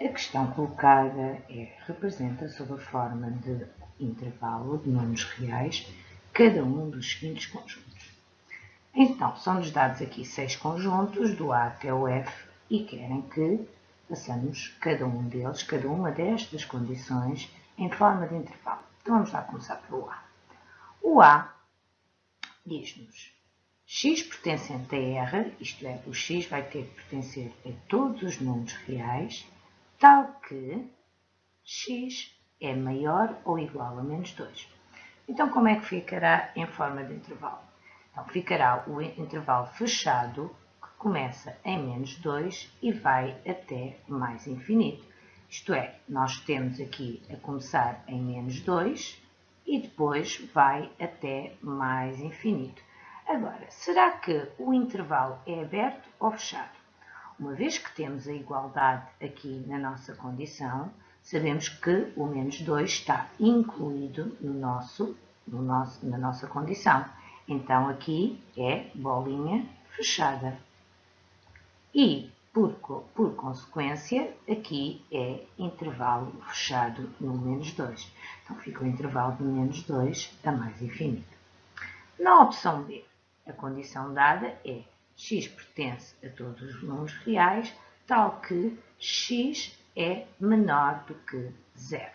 A questão colocada é, representa sob a forma de intervalo de números reais cada um dos seguintes conjuntos. Então, são-nos dados aqui seis conjuntos, do A até o F, e querem que façamos cada um deles, cada uma destas condições, em forma de intervalo. Então, vamos lá começar pelo A. O A diz-nos x pertencente a R, isto é, o x vai ter que pertencer a todos os números reais, tal que x é maior ou igual a menos 2. Então, como é que ficará em forma de intervalo? Então, ficará o intervalo fechado, que começa em menos 2 e vai até mais infinito. Isto é, nós temos aqui a começar em menos 2 e depois vai até mais infinito. Agora, será que o intervalo é aberto ou fechado? Uma vez que temos a igualdade aqui na nossa condição, sabemos que o menos 2 está incluído no nosso, no nosso, na nossa condição. Então, aqui é bolinha fechada. E, por, por consequência, aqui é intervalo fechado no menos 2. Então, fica o intervalo de menos 2 a mais infinito. Na opção B, a condição dada é x pertence a todos os números reais, tal que x é menor do que zero.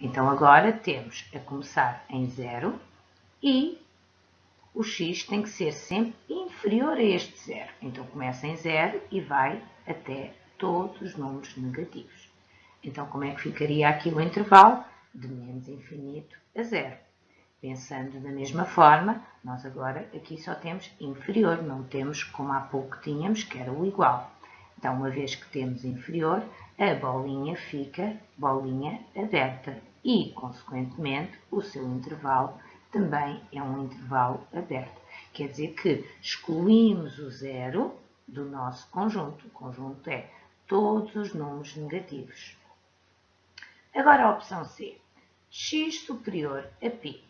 Então, agora temos a começar em zero e o x tem que ser sempre inferior a este zero. Então, começa em zero e vai até todos os números negativos. Então, como é que ficaria aqui o intervalo? De menos infinito a zero. Pensando da mesma forma, nós agora aqui só temos inferior, não temos como há pouco tínhamos, que era o igual. Então, uma vez que temos inferior, a bolinha fica bolinha aberta e, consequentemente, o seu intervalo também é um intervalo aberto. Quer dizer que excluímos o zero do nosso conjunto. O conjunto é todos os números negativos. Agora a opção C. x superior a π.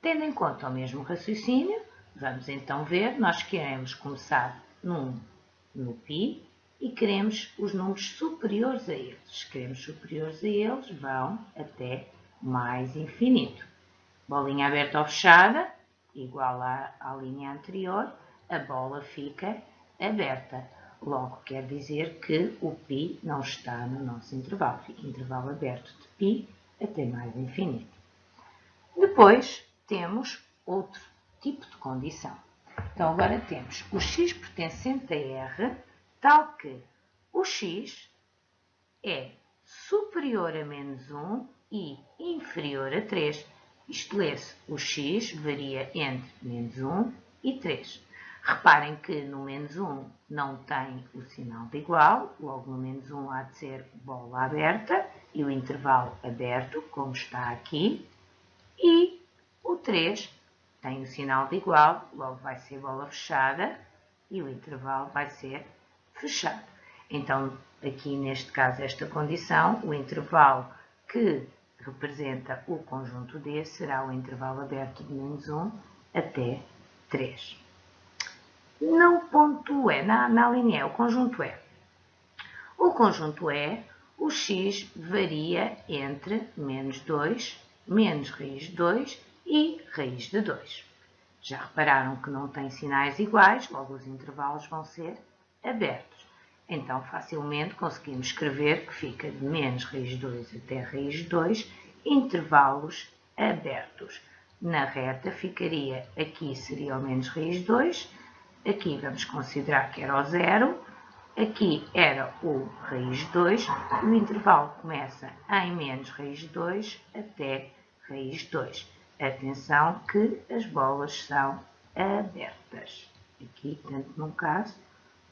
Tendo em conta o mesmo raciocínio, vamos então ver, nós queremos começar num, no π e queremos os números superiores a eles. Se queremos superiores a eles, vão até mais infinito. Bolinha aberta ou fechada, igual à, à linha anterior, a bola fica aberta. Logo, quer dizer que o π não está no nosso intervalo. Fica intervalo aberto de π até mais infinito. Depois, temos outro tipo de condição. Então, agora temos o x pertencente a R, tal que o x é superior a menos 1 e inferior a 3. Isto lê-se, o x varia entre menos 1 e 3. Reparem que no menos 1 não tem o sinal de igual, logo no menos 1 há de ser bola aberta e o intervalo aberto, como está aqui. E o 3 tem o sinal de igual, logo vai ser bola fechada e o intervalo vai ser fechado. Então, aqui neste caso, esta condição, o intervalo que representa o conjunto D será o intervalo aberto de menos 1 até 3. No ponto E, na, na linha E, o conjunto E. O conjunto E, o x varia entre menos 2, menos raiz de 2 e raiz de 2. Já repararam que não tem sinais iguais, logo os intervalos vão ser abertos. Então, facilmente conseguimos escrever que fica de menos raiz de 2 até raiz de 2, intervalos abertos. Na reta ficaria, aqui seria o menos raiz de 2, aqui vamos considerar que era o zero, aqui era o raiz de 2, o intervalo começa em menos raiz de 2 até raiz de 2. Atenção que as bolas são abertas. Aqui, tanto num caso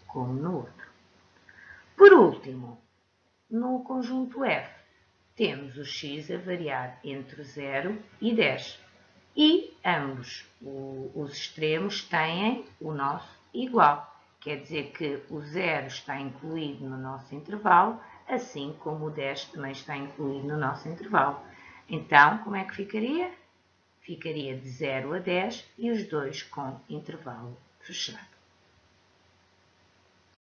como no outro. Por último, no conjunto F, temos o x a variar entre 0 e 10. E ambos os extremos têm o nosso igual. Quer dizer que o 0 está incluído no nosso intervalo, assim como o 10 também está incluído no nosso intervalo. Então, como é que ficaria? Ficaria de 0 a 10 e os dois com intervalo fechado.